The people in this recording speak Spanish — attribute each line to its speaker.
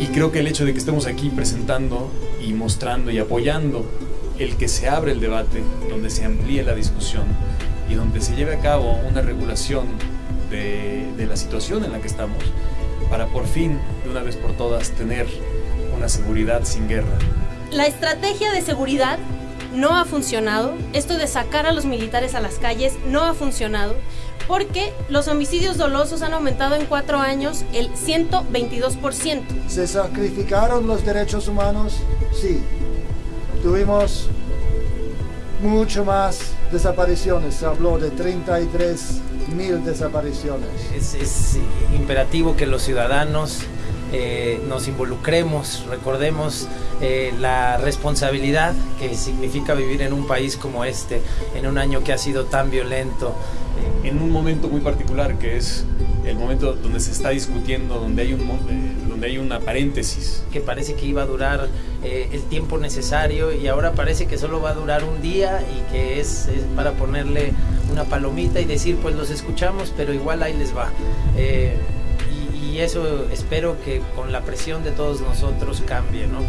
Speaker 1: Y creo que el hecho de que estemos aquí presentando y mostrando y apoyando el que se abre el debate, donde se amplíe la discusión y donde se lleve a cabo una regulación de, de la situación en la que estamos, para por fin, de una vez por todas, tener una seguridad sin guerra.
Speaker 2: La estrategia de seguridad no ha funcionado. Esto de sacar a los militares a las calles no ha funcionado porque los homicidios dolosos han aumentado en cuatro años el 122%.
Speaker 3: ¿Se sacrificaron los derechos humanos? Sí. Tuvimos mucho más desapariciones. Se habló de 33 mil desapariciones.
Speaker 4: Es, es imperativo que los ciudadanos eh, nos involucremos, recordemos eh, la responsabilidad que significa vivir en un país como este, en un año que ha sido tan violento.
Speaker 1: En un momento muy particular que es el momento donde se está discutiendo, donde hay, un, eh, donde hay una paréntesis.
Speaker 4: Que parece que iba a durar eh, el tiempo necesario y ahora parece que solo va a durar un día y que es, es para ponerle una palomita y decir pues los escuchamos pero igual ahí les va. Eh, y eso espero que con la presión de todos nosotros cambie, ¿no?